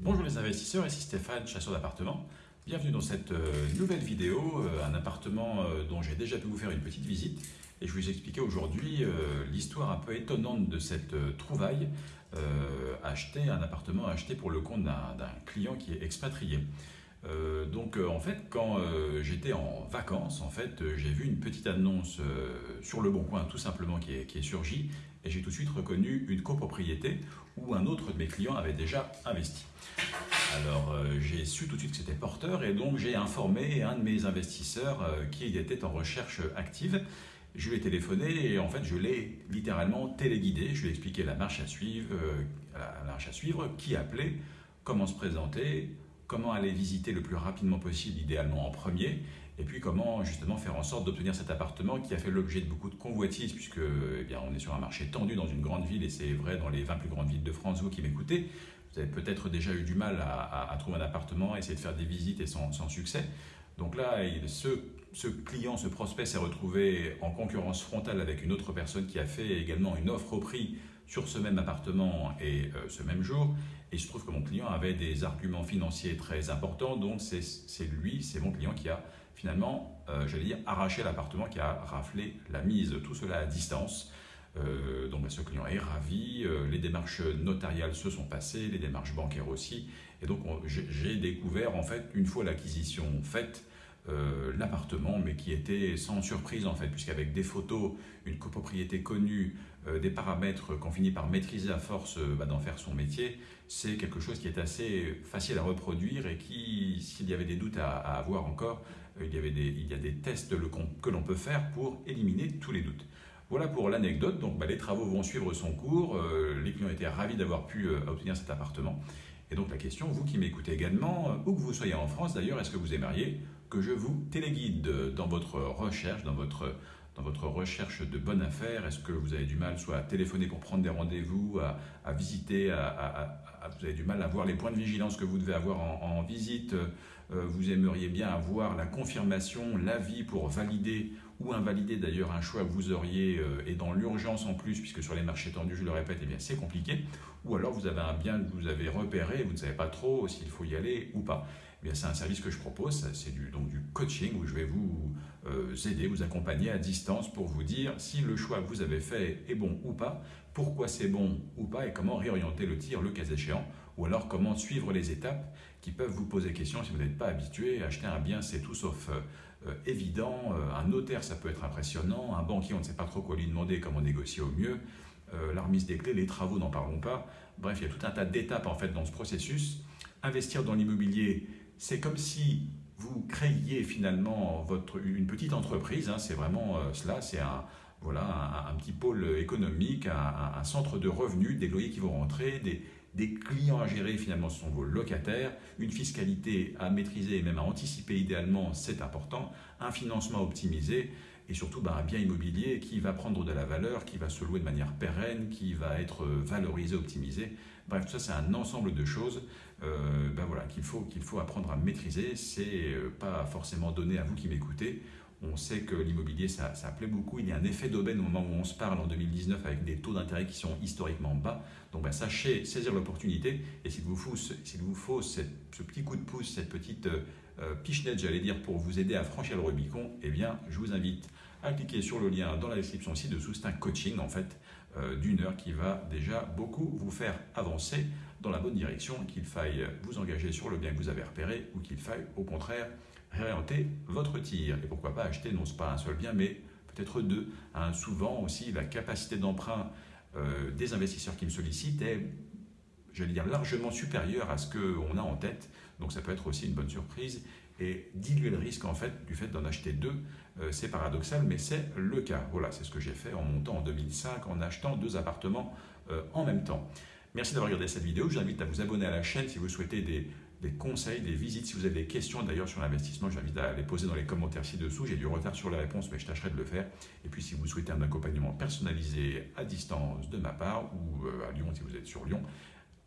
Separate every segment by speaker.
Speaker 1: Bonjour les investisseurs, ici Stéphane, chasseur d'appartements. Bienvenue dans cette euh, nouvelle vidéo, euh, un appartement euh, dont j'ai déjà pu vous faire une petite visite. Et je vais vous expliquer aujourd'hui l'histoire un peu étonnante de cette trouvaille, acheter un appartement acheté pour le compte d'un client qui est expatrié. Donc en fait, quand j'étais en vacances, en fait, j'ai vu une petite annonce sur le Bon Coin, tout simplement, qui est, qui est surgie, et j'ai tout de suite reconnu une copropriété où un autre de mes clients avait déjà investi. Alors euh, j'ai su tout de suite que c'était porteur et donc j'ai informé un de mes investisseurs euh, qui était en recherche active. Je lui ai téléphoné et en fait je l'ai littéralement téléguidé. Je lui ai expliqué la marche à suivre, euh, la marche à suivre, qui appeler, comment se présenter, comment aller visiter le plus rapidement possible, idéalement en premier, et puis comment justement faire en sorte d'obtenir cet appartement qui a fait l'objet de beaucoup de convoitises, puisque eh bien, on est sur un marché tendu dans une grande ville, et c'est vrai dans les 20 plus grandes villes de France, vous qui m'écoutez, vous avez peut-être déjà eu du mal à, trouver un appartement, essayer de faire des visites et sans, succès. Donc là, ce, ce, client, ce prospect s'est retrouvé en concurrence frontale avec une autre personne qui a fait également une offre au prix sur ce même appartement et euh, ce même jour. Et je trouve que mon client avait des arguments financiers très importants, donc c'est lui, c'est mon client qui a finalement, euh, j'allais dire, arraché l'appartement, qui a raflé la mise. Tout cela à distance. Euh, donc bah, ce client est ravi, les démarches notariales se sont passées, les démarches bancaires aussi. Et donc j'ai découvert en fait, une fois l'acquisition faite, euh, l'appartement, mais qui était sans surprise en fait, puisqu'avec des photos, une copropriété connue, euh, des paramètres qu'on finit par maîtriser à force euh, bah, d'en faire son métier, c'est quelque chose qui est assez facile à reproduire et qui, s'il y avait des doutes à, avoir encore, il, y avait il y a des tests que l'on peut faire pour éliminer tous les doutes. Voilà pour l'anecdote. Donc, bah, les travaux vont suivre son cours. les clients étaient ravis d'avoir pu obtenir cet appartement. Et donc, la question, vous qui m'écoutez également, où que vous soyez en France d'ailleurs, est-ce que vous aimeriez que je vous téléguide dans votre recherche, dans votre, recherche de bonnes affaires? Est-ce que vous avez du mal soit à téléphoner pour prendre des rendez-vous, à, visiter, à, vous avez du mal à voir les points de vigilance que vous devez avoir en, visite euh, Vous aimeriez bien avoir la confirmation, l'avis pour valider ou invalider d'ailleurs un choix que vous auriez euh, et dans l'urgence en plus, puisque sur les marchés tendus, je le répète, eh bien c'est compliqué. Ou alors vous avez un bien que vous avez repéré, vous ne savez pas trop s'il faut y aller ou pas. Eh c'est un service que je propose, c'est du, coaching où je vais vous euh, aider, vous accompagner à distance pour vous dire si le choix que vous avez fait est bon ou pas, pourquoi c'est bon ou pas et comment réorienter le tir le cas échéant, ou alors comment suivre les étapes qui peuvent vous poser question si vous n'êtes pas habitué. Acheter un bien, c'est tout sauf euh, euh, évident. un notaire, ça peut être impressionnant. Un banquier, on ne sait pas trop quoi lui demander, comment négocier au mieux. la remise des clés, les travaux, n'en parlons pas. Bref, il y a tout un tas d'étapes en fait dans ce processus. Investir dans l'immobilier, c'est comme si vous créiez finalement une petite entreprise, hein, c'est vraiment euh, cela, c'est un, voilà, un, petit pôle économique, un, centre de revenus, des loyers qui vont rentrer, des, clients à gérer, finalement ce sont vos locataires, une fiscalité à maîtriser et même à anticiper idéalement, c'est important, un financement optimisé, et surtout ben, un bien immobilier qui va prendre de la valeur, qui va se louer de manière pérenne, qui va être valorisé, optimisé. Bref, tout ça, c'est un ensemble de choses euh, ben voilà, qu'il faut, qu'il faut apprendre à maîtriser. C'est euh, pas forcément donné à vous qui m'écoutez. On sait que l'immobilier, ça, plaît beaucoup. Il y a un effet d'aubaine au moment où on se parle en 2019 avec des taux d'intérêt qui sont historiquement bas. Donc ben, sachez saisir l'opportunité. Et s'il vous faut, vous faut ce petit coup de pouce, cette petite euh, pichenette, j'allais dire, pour vous aider à franchir le Rubicon, eh bien, je vous invite à cliquer sur le lien dans la description ci-dessous. C'est un coaching en fait euh, d'une heure qui va déjà beaucoup vous faire avancer dans la bonne direction, qu'il faille vous engager sur le bien que vous avez repéré ou qu'il faille au contraire réorienter votre tir. Et pourquoi pas acheter non pas un seul bien mais peut-être deux. Hein, souvent aussi la capacité d'emprunt euh, des investisseurs qui me sollicitent est j'allais dire, largement supérieure à ce qu'on a en tête. Donc ça peut être aussi une bonne surprise et diluer le risque en fait du fait d'en acheter deux. Euh, c'est paradoxal, mais c'est le cas. Voilà, c'est ce que j'ai fait en montant en 2005, en achetant deux appartements euh, en même temps. Merci d'avoir regardé cette vidéo. Je vous invite à vous abonner à la chaîne si vous souhaitez des, des conseils, des visites. Si vous avez des questions d'ailleurs sur l'investissement, je vous invite à les poser dans les commentaires ci-dessous. J'ai du retard sur la réponse, mais je tâcherai de le faire. Et puis si vous souhaitez un accompagnement personnalisé à distance de ma part, ou euh, à Lyon si vous êtes sur Lyon,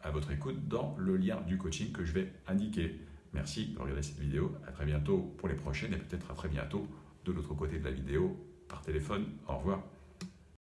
Speaker 1: à votre écoute dans le lien du coaching que je vais indiquer. Merci de regarder cette vidéo. À très bientôt pour les prochaines et peut-être à très bientôt de l'autre côté de la vidéo par téléphone. Au revoir.